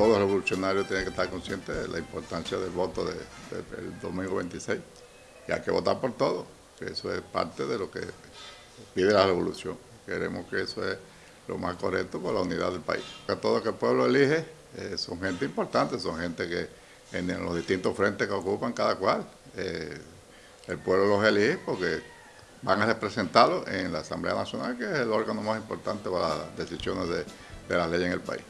todo revolucionario tiene que estar consciente de la importancia del voto del domingo 26. Y hay que votar por todo, que eso es parte de lo que pide la revolución. Queremos que eso es lo más correcto por la unidad del país. Que todo que el pueblo elige eh, son gente importante, son gente que en, los distintos frentes que ocupan cada cual, eh, el pueblo los elige porque van a representarlo en la Asamblea Nacional, que es el órgano más importante para las decisiones de, de la ley en el país.